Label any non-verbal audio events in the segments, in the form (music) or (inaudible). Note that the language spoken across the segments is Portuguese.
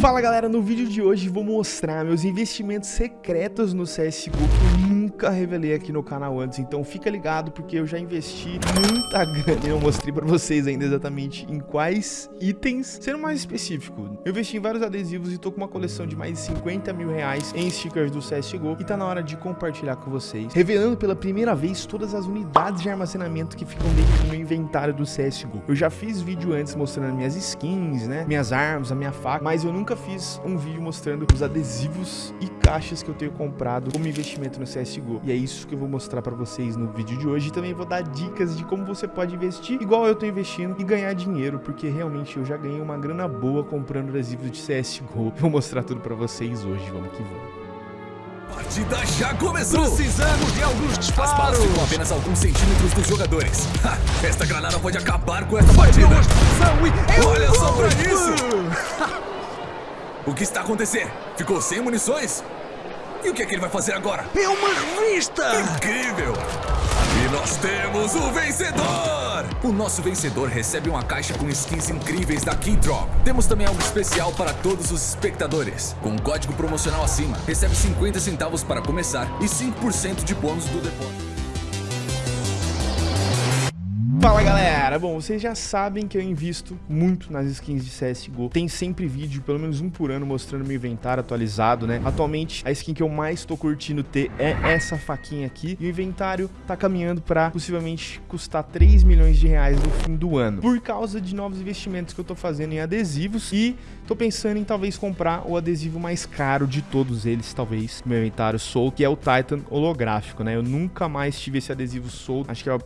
Fala galera, no vídeo de hoje vou mostrar meus investimentos secretos no CSGO nunca revelei aqui no canal antes, então fica ligado porque eu já investi muita grana e não mostrei pra vocês ainda exatamente em quais itens. Sendo mais específico, eu investi em vários adesivos e tô com uma coleção de mais de 50 mil reais em stickers do CSGO e tá na hora de compartilhar com vocês, revelando pela primeira vez todas as unidades de armazenamento que ficam dentro do meu inventário do CSGO. Eu já fiz vídeo antes mostrando minhas skins, né, minhas armas, a minha faca, mas eu nunca fiz um vídeo mostrando os adesivos e caixas que eu tenho comprado como investimento no CSGO. E é isso que eu vou mostrar pra vocês no vídeo de hoje. E também vou dar dicas de como você pode investir igual eu tô investindo e ganhar dinheiro, porque realmente eu já ganhei uma grana boa comprando adesivos de CSGO. (laughs) Vou mostrar tudo pra vocês hoje, vamos que vamos. partida já começou! Precisamos de alguns As balas disparos! ficam apenas alguns centímetros dos jogadores. Ha, esta granada pode acabar com esta partida. Olha só pra isso! (laughs) O que está acontecendo? Ficou sem munições? E o que é que ele vai fazer agora? É uma revista! Incrível! E nós temos o vencedor! O nosso vencedor recebe uma caixa com skins incríveis da Keydrop. Temos também algo especial para todos os espectadores. Com um código promocional acima, recebe 50 centavos para começar e 5% de bônus do depósito. Fala galera, bom, vocês já sabem que eu invisto muito nas skins de CSGO Tem sempre vídeo, pelo menos um por ano, mostrando meu inventário atualizado, né? Atualmente, a skin que eu mais tô curtindo ter é essa faquinha aqui. E o inventário tá caminhando pra possivelmente custar 3 milhões de reais no fim do ano. Por causa de novos investimentos que eu tô fazendo em adesivos E tô pensando em talvez comprar o adesivo mais caro de todos eles, talvez Meu inventário solto, que é o Titan holográfico, né? Eu nunca mais tive esse adesivo solto, acho que é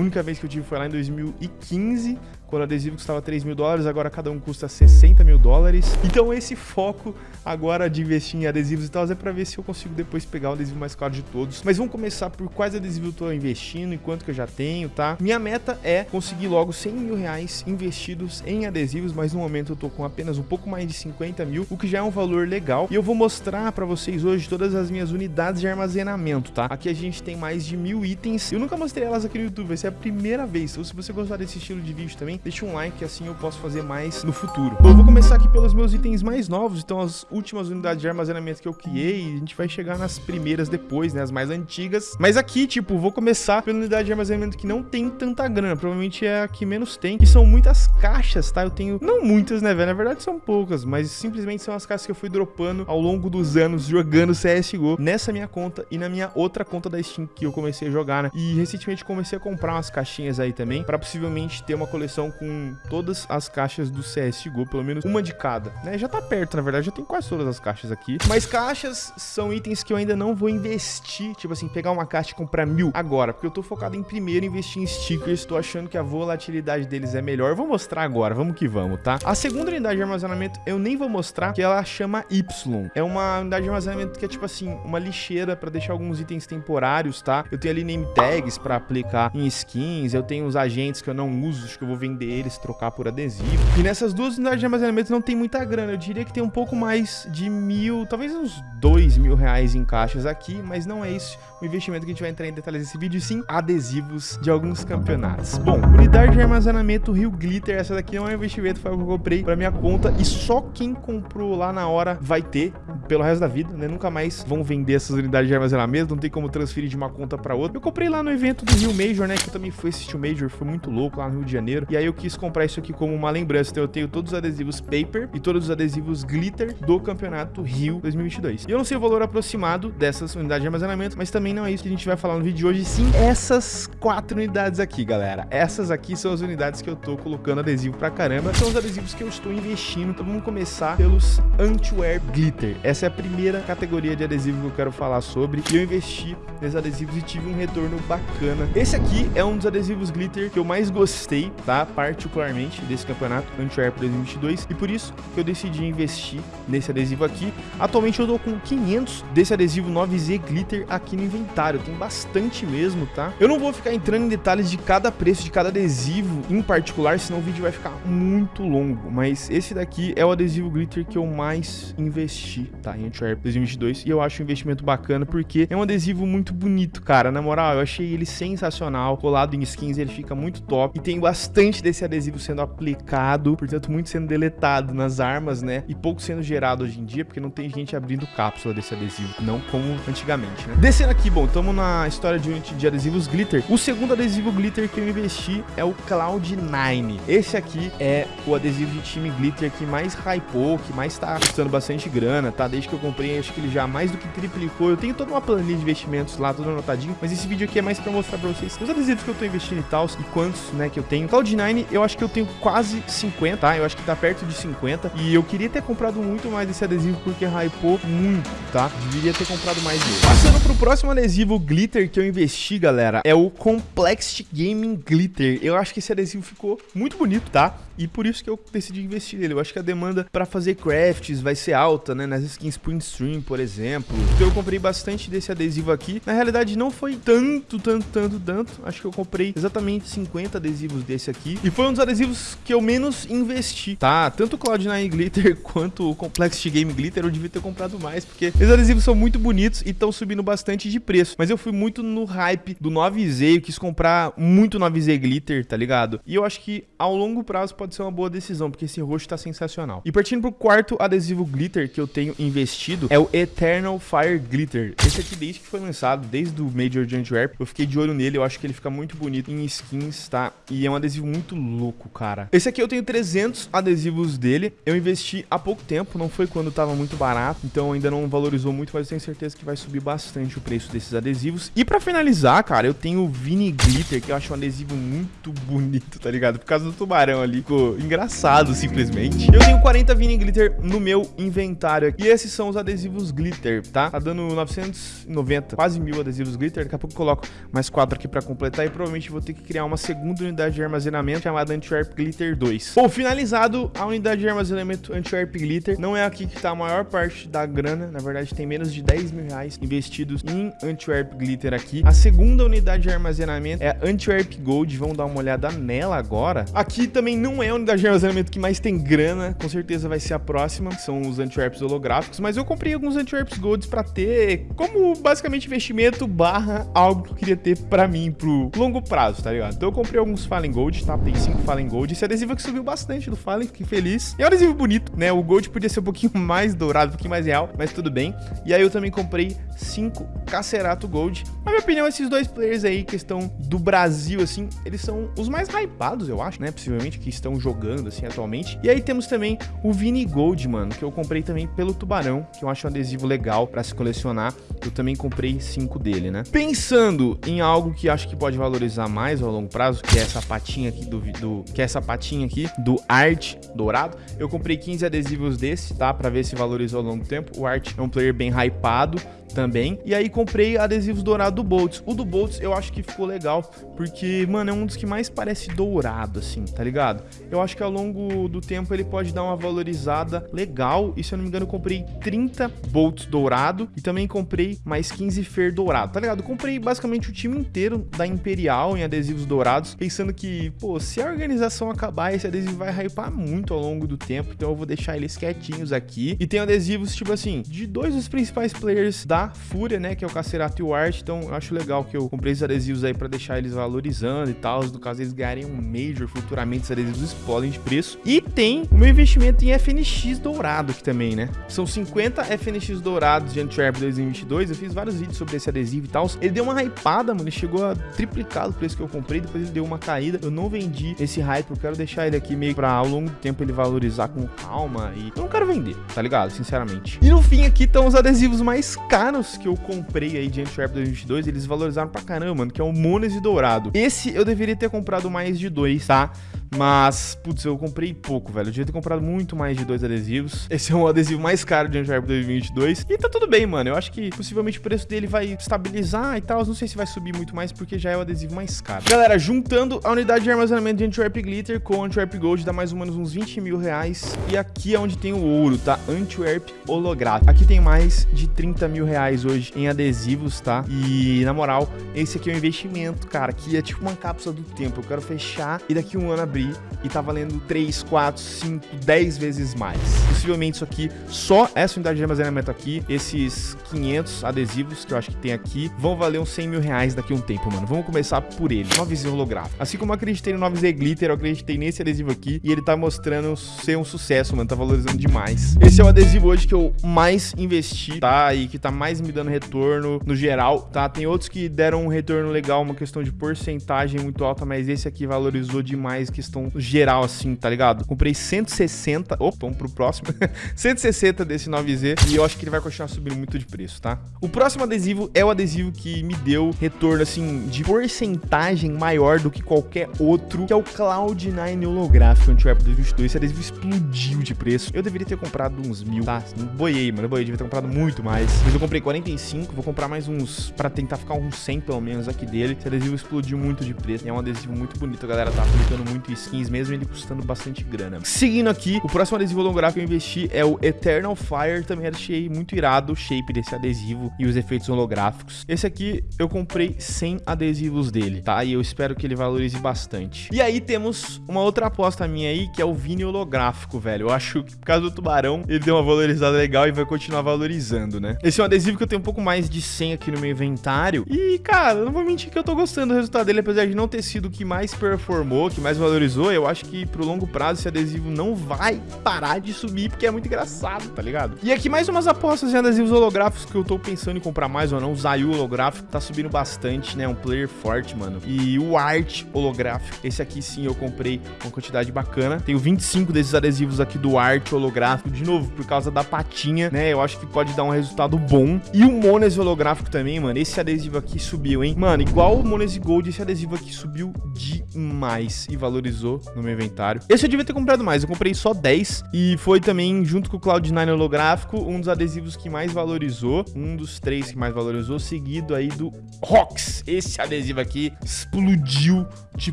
única vez que eu tive foi lá em 2015, o adesivo custava 3 mil dólares, agora cada um custa 60 mil dólares. Então esse foco agora de investir em adesivos e tal é pra ver se eu consigo depois pegar o adesivo mais caro de todos. Mas vamos começar por quais adesivos eu tô investindo e quanto que eu já tenho, tá? Minha meta é conseguir logo 100 mil reais investidos em adesivos, mas no momento eu tô com apenas um pouco mais de 50 mil, o que já é um valor legal. E eu vou mostrar pra vocês hoje todas as minhas unidades de armazenamento, tá? Aqui a gente tem mais de mil itens. Eu nunca mostrei elas aqui no YouTube, vai ser a primeira vez. Então se você gostar desse estilo de vídeo também, deixa um like, assim eu posso fazer mais no futuro. Bom, eu vou começar aqui pelos meus itens mais novos, então as últimas unidades de armazenamento que eu criei, a gente vai chegar nas primeiras depois, né, as mais antigas. Mas aqui, tipo, vou começar pela unidade de armazenamento que não tem tanta grana, provavelmente é a que menos tem, que são muitas caixas, tá? Eu tenho, não muitas, né, velho, na verdade são poucas, mas simplesmente são as caixas que eu fui dropando ao longo dos anos jogando CSGO nessa minha conta e na minha outra conta da Steam que eu comecei a jogar, né? E recentemente comecei a comprar umas caixinhas aí também, pra possivelmente ter uma coleção com todas as caixas do CSGO, pelo menos uma de cada, né? Já tá perto, na verdade, já tem quase todas as caixas aqui. Mas caixas são itens que eu ainda não vou investir, tipo assim, pegar uma caixa e comprar mil agora, porque eu tô focado em primeiro investir em stickers, tô achando que a volatilidade deles é melhor. Eu vou mostrar agora, vamos que vamos, tá? A segunda unidade de armazenamento eu nem vou mostrar, que ela chama Y. É uma unidade de armazenamento que é tipo assim, uma lixeira pra deixar alguns itens temporários, tá? Eu tenho ali name tags pra aplicar em skins, eu tenho os agentes que eu não uso, acho que eu vou vender eles, trocar por adesivo. E nessas duas unidades de armazenamento não tem muita grana, eu diria que tem um pouco mais de mil, talvez uns dois mil reais em caixas aqui, mas não é isso o investimento que a gente vai entrar em detalhes nesse vídeo, sim adesivos de alguns campeonatos. Bom, unidade de armazenamento Rio Glitter, essa daqui não é um investimento, foi o que eu comprei pra minha conta e só quem comprou lá na hora vai ter pelo resto da vida, né? Nunca mais vão vender essas unidades de armazenamento, não tem como transferir de uma conta pra outra. Eu comprei lá no evento do Rio Major, né? Que eu também fui assistir o Major, foi muito louco lá no Rio de Janeiro. E aí eu quis comprar isso aqui como uma lembrança. Então eu tenho todos os adesivos paper e todos os adesivos glitter do campeonato Rio 2022. E eu não sei o valor aproximado dessas unidades de armazenamento, mas também não é isso que a gente vai falar no vídeo de hoje, sim essas quatro unidades aqui, galera. Essas aqui são as unidades que eu tô colocando adesivo pra caramba. São os adesivos que eu estou investindo. Então vamos começar pelos Antiwear Glitter. Essa é a primeira categoria de adesivo que eu quero falar sobre. E eu investi nesses adesivos e tive um retorno bacana. Esse aqui é um dos adesivos glitter que eu mais gostei, tá? Particularmente desse campeonato Antwerp 2022 e por isso que eu decidi investir nesse adesivo aqui. Atualmente eu tô com 500 desse adesivo 9Z glitter aqui no inventário, tem bastante mesmo, tá? Eu não vou ficar entrando em detalhes de cada preço de cada adesivo em particular, senão o vídeo vai ficar muito longo, mas esse daqui é o adesivo glitter que eu mais investi, tá? Em Antwerp 2022 e eu acho um investimento bacana porque é um adesivo muito bonito, cara, na moral, eu achei ele sensacional, colado em skins ele fica muito top e tem bastante desse adesivo sendo aplicado, portanto, muito sendo deletado nas armas, né? E pouco sendo gerado hoje em dia, porque não tem gente abrindo cápsula desse adesivo, não como antigamente, né? Descendo aqui, bom, estamos na história de, de adesivos glitter. O segundo adesivo glitter que eu investi é o Cloud9. Esse aqui é o adesivo de time glitter que mais hypou, que mais tá custando bastante grana, tá? Desde que eu comprei, acho que ele já mais do que triplicou. Eu tenho toda uma planilha de investimentos lá, tudo anotadinho, mas esse vídeo aqui é mais pra mostrar pra vocês os adesivos que eu tô investindo e tal, e quantos, né, que eu tenho. Cloud9, eu acho que eu tenho quase 50, tá? Eu acho que tá perto de 50, e eu queria ter comprado muito mais esse adesivo porque hypou muito, tá? Deveria ter comprado mais dele. Passando pro próximo adesivo glitter que eu investi, galera, é o Complexity Gaming Glitter. Eu acho que esse adesivo ficou muito bonito, tá? E por isso que eu decidi investir nele. Eu acho que a demanda para fazer crafts vai ser alta, né? Nas skins print stream, por exemplo. Então eu comprei bastante desse adesivo aqui. Na realidade, não foi tanto, tanto, tanto, tanto. Acho que eu comprei exatamente 50 adesivos desse aqui. E foi um dos adesivos que eu menos investi, tá? Tanto o Cloud9 Glitter (laughs) quanto o Complexity Game Glitter eu devia ter comprado mais, porque esses adesivos são muito bonitos e estão subindo bastante de preço. Mas eu fui muito no hype do 9Z, eu quis comprar muito 9Z Glitter, tá ligado? E eu acho que ao longo prazo pode ser uma boa decisão, porque esse roxo tá sensacional. E partindo pro quarto adesivo glitter que eu tenho investido, é o Eternal Fire Glitter. Esse aqui desde que foi lançado, desde o Major de Antwerp, eu fiquei de olho nele, eu acho que ele fica muito bonito em skins, tá? E é um adesivo muito louco, cara. Esse aqui eu tenho 300 adesivos dele, eu investi há pouco tempo, não foi quando tava muito barato, então ainda não valorizou muito, mas eu tenho certeza que vai subir bastante o preço desses adesivos. E pra finalizar, cara, eu tenho o Vini Glitter, que eu acho um adesivo muito bonito, tá ligado? Por causa do tubarão ali, ficou engraçado simplesmente. Eu tenho 40 Vini Glitter no meu inventário aqui. E esses são os adesivos Glitter, tá? Tá dando 990, quase mil adesivos Glitter. Daqui a pouco eu coloco mais quatro aqui pra completar e provavelmente vou ter que criar uma segunda unidade de armazenamento chamada Antwerp Glitter 2. Bom, finalizado a unidade de armazenamento Antwerp Glitter. Não é aqui que tá a maior parte da grana. Na verdade, tem menos de 10 mil reais investidos em Antwerp Glitter aqui. A segunda unidade de armazenamento é a Antwerp Gold. Vamos dar uma olhada nela agora. Aqui também não é a unidade de armazenamento que mais tem grana, com certeza vai ser a próxima, são os Antwerps holográficos, mas eu comprei alguns Antwerps Golds pra ter como basicamente investimento barra algo que eu queria ter pra mim, pro longo prazo, tá ligado? Então eu comprei alguns Fallen Gold, tá? Tem 5 Fallen Gold, esse adesivo que subiu bastante do Fallen, fiquei feliz. É um adesivo bonito, né? O Gold podia ser um pouquinho (laughs) mais dourado, um pouquinho mais real, mas tudo bem. E aí eu também comprei 5 Cacerato Gold. Na minha opinião, esses dois players aí, questão do Brasil, assim, eles são os mais hypados, eu acho, né? Possivelmente, que estão jogando, assim, atualmente. E aí temos também o Vini Gold, mano, que eu comprei também pelo Tubarão, que eu acho um adesivo legal pra se colecionar. Eu também comprei cinco dele, né? Pensando em algo que acho que pode valorizar mais ao longo prazo, que é essa patinha aqui do, do que é essa patinha aqui do Art Dourado, eu comprei 15 adesivos desse, tá? Pra ver se valoriza ao longo do tempo. O Art é um player bem hypado, também. E aí comprei adesivos dourados do Boltz. O do Boltz eu acho que ficou legal, porque, mano, é um dos que mais parece dourado, assim, tá ligado? Eu acho que ao longo do tempo ele pode dar uma valorizada legal. E se eu não me engano, eu comprei 30 Boltz dourado e também comprei mais 15 Fer dourado, tá ligado? Comprei basicamente o time inteiro da Imperial em adesivos dourados, pensando que, pô, se a organização acabar, esse adesivo vai hypar muito ao longo do tempo, então eu vou deixar eles quietinhos aqui. E tem adesivos, tipo assim, de dois dos principais players da Fúria, né, que é o Cacerato e o Art, então eu acho legal que eu comprei esses adesivos aí pra deixar eles valorizando e tal, no caso eles ganharem um Major futuramente, esses adesivos explodem de preço. E tem o meu investimento em FNX dourado aqui também, né, são 50 FNX dourados de Antwerp 2022, eu fiz vários vídeos sobre esse adesivo e tal, ele deu uma hypada, mano, ele chegou a triplicar o preço que eu comprei, depois ele deu uma caída, eu não vendi esse hype, eu quero deixar ele aqui meio pra ao longo do tempo ele valorizar com calma e eu não quero vender, tá ligado, sinceramente. E no fim aqui estão os adesivos mais caros que eu comprei aí de Antwerp 2022, eles valorizaram pra caramba, mano, que é o Mones e Dourado. Esse eu deveria ter comprado mais de dois, tá? Mas, putz, eu comprei pouco, velho. Eu devia ter comprado muito mais de dois adesivos. (laughs) Esse é o adesivo mais caro de Antwerp 2022. E tá tudo bem, mano. Eu acho que possivelmente o preço dele vai estabilizar e tal. Não sei se vai subir muito mais, porque já é o adesivo mais caro. Galera, juntando a unidade de armazenamento de Antwerp Glitter com Antwerp Gold, dá mais ou menos uns 20 mil reais. E aqui é onde tem o ouro, tá? Antwerp Holográfico. Aqui tem mais de 30 mil reais hoje em adesivos, tá? E, na moral, esse aqui é um investimento, cara, que é tipo uma cápsula do tempo. Eu quero fechar e daqui um ano abrir e tá valendo 3, 4, 5, 10 vezes mais. Possivelmente isso aqui, só essa unidade de armazenamento aqui, esses 500 adesivos que eu acho que tem aqui, vão valer uns 100 mil reais daqui a um tempo, mano. Vamos começar por ele, 9Z holográfico. Assim como eu acreditei no 9Z Glitter, eu acreditei nesse adesivo aqui e ele tá mostrando ser um sucesso, mano, tá valorizando demais. Esse é o adesivo hoje que eu mais investi, tá? E que tá mais me dando retorno no geral, tá? Tem outros que deram um retorno legal, uma questão de porcentagem muito alta, mas esse aqui valorizou demais, questão geral, assim, tá ligado? Comprei 160, opa, vamos pro próximo, (laughs) 160 desse 9Z e eu acho que ele vai continuar subindo muito de preço, tá? O próximo adesivo é o adesivo que me deu retorno, assim, de porcentagem maior do que qualquer outro, que é o Cloud9 holográfico Anti-Web 2022. Esse adesivo explodiu de preço. Eu deveria ter comprado uns mil, tá? Boiei, mano, boiei, devia ter comprado muito mais. Mas eu comprei 45, vou comprar mais uns, pra tentar ficar uns 100 pelo menos aqui dele. Esse adesivo explodiu muito de preço, é um adesivo muito bonito, a galera tá aplicando muito skins, mesmo ele custando bastante grana. Seguindo aqui, o próximo adesivo holográfico que eu investi é o Eternal Fire, também achei muito irado o shape desse adesivo e os efeitos holográficos. Esse aqui eu comprei 100 adesivos dele, tá? E eu espero que ele valorize bastante. E aí temos uma outra aposta minha aí, que é o Vini holográfico, velho. Eu acho que por causa do tubarão, ele deu uma valorizada legal e vai continuar valorizando, né? Esse é um adesivo que eu tenho um pouco mais de 100 aqui no meu inventário. E, cara, eu não vou mentir que eu tô gostando do resultado dele, apesar de não ter sido o que mais performou, que mais valorizou. Eu acho que pro longo prazo esse adesivo não vai parar de subir, porque é muito engraçado, tá ligado? E aqui mais umas apostas em adesivos holográficos que eu tô pensando em comprar mais ou não. O Zayu holográfico tá subindo bastante, né? Um player forte, mano. E o Art holográfico. Esse aqui sim eu comprei uma quantidade bacana. Tenho 25 desses adesivos aqui do Art holográfico. De novo, por causa da patinha, né? Eu acho que pode dar um resultado bom. E o Mones holográfico também, mano. Esse adesivo aqui subiu, hein? Mano, igual o Mones Gold, esse adesivo aqui subiu demais e valorizou no meu inventário. Esse eu devia ter comprado mais. Eu comprei só 10 e foi também, junto com o Cloud9 holográfico, um dos adesivos que mais valorizou. Um dos três que mais valorizou, seguido aí do Rox. Esse adesivo aqui explodiu de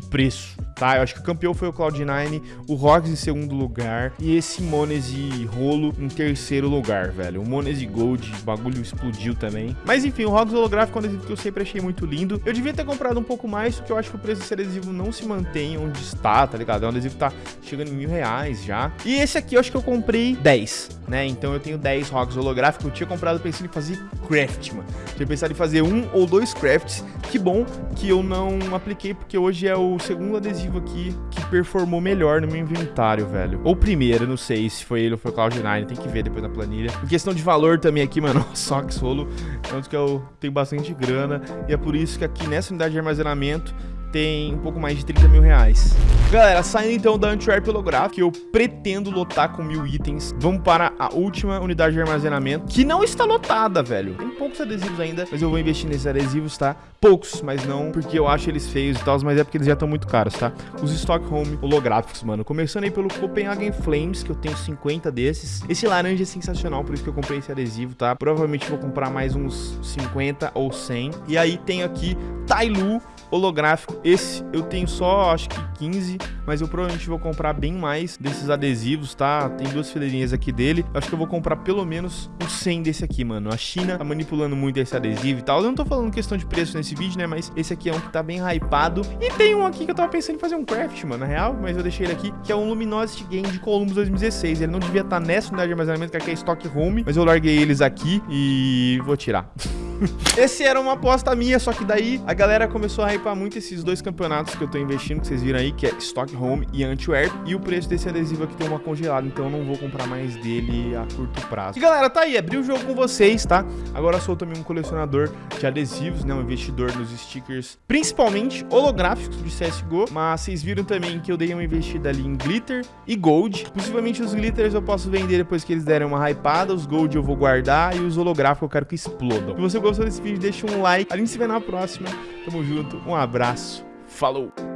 preço, tá? Eu acho que o campeão foi o Cloud9, o Rox em segundo lugar e esse Monese Rolo em terceiro lugar, velho. O Monese Gold, o bagulho explodiu também. Mas enfim, o Rox holográfico é um adesivo que eu sempre achei muito lindo. Eu devia ter comprado um pouco mais, porque eu acho que o preço desse adesivo não se mantém onde está, tá ligado? É um adesivo que tá chegando em mil reais já. E esse aqui eu acho que eu comprei 10, né? Então eu tenho 10 Rox holográficos. Eu tinha comprado pensando em fazer craft, mano. Tinha pensado em fazer um ou dois crafts. Que bom que eu não apliquei, porque hoje é o segundo adesivo aqui que performou melhor no meu inventário, velho. Ou primeiro, não sei se foi ele ou foi o Cloud9, tem que ver depois na planilha. Em questão de valor também aqui, mano, (laughs) Sox Rolo é dos que eu tenho bastante grana. E é por isso que aqui nessa unidade de armazenamento tem um pouco mais de 30 mil reais. Galera, saindo então da Antwerp holográfica, que eu pretendo lotar com mil itens, vamos para a última unidade de armazenamento, que não está lotada, velho. Tem poucos adesivos ainda, mas eu vou investir nesses adesivos, tá? Poucos, mas não porque eu acho eles feios e tal, mas é porque eles já estão muito caros, tá? Os Stockholm holográficos, mano. Começando aí pelo Copenhagen Flames, que eu tenho 50 desses. Esse laranja é sensacional, por isso que eu comprei esse adesivo, tá? Provavelmente vou comprar mais uns 50 ou 100. E aí tem aqui Tailu holográfico. Esse eu tenho só, acho que 15, mas eu provavelmente vou comprar bem mais desses adesivos, tá? Tem duas fileirinhas aqui dele. Acho que eu vou comprar pelo menos uns 100 desse aqui, mano. A China tá manipulando muito esse adesivo e tal. Eu não tô falando questão de preço nesse vídeo, né? Mas esse aqui é um que tá bem hypado. E tem um aqui que eu tava pensando em fazer um craft, mano, na real. Mas eu deixei ele aqui, que é um Luminosity Game de Columbus 2016. Ele não devia estar tá nessa unidade de armazenamento, que aqui é Stock Home. Mas eu larguei eles aqui e vou tirar. (laughs) Esse era uma aposta minha, só que daí a galera começou a hypar muito esses dois campeonatos que eu tô investindo, que vocês viram aí, que é Stockholm e Antwerp. E o preço desse adesivo aqui tem uma congelada, então eu não vou comprar mais dele a curto prazo. E galera, tá aí, abri o jogo com vocês, tá? Agora sou também um colecionador de adesivos, né? Um investidor nos stickers, principalmente holográficos de CSGO. Mas vocês viram também que eu dei uma investida ali em glitter e gold. Possivelmente os glitters eu posso vender depois que eles derem uma hypada, os gold eu vou guardar e os holográficos eu quero que explodam. Se você gostou desse vídeo, deixa um like. A gente se vê na próxima. Tamo junto, um abraço, falou!